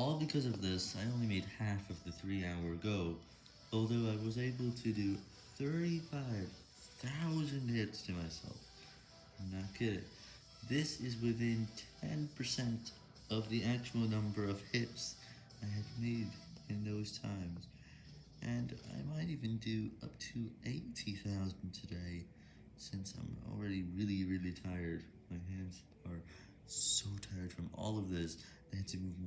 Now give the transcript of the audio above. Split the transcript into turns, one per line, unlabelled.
All because of this, I only made half of the 3 hour go, although I was able to do 35,000 hits to myself. I'm not kidding. This is within 10% of the actual number of hits I had made in those times. And I might even do up to 80,000 today, since I'm already really, really tired. My hands are so tired from all of this, I had to move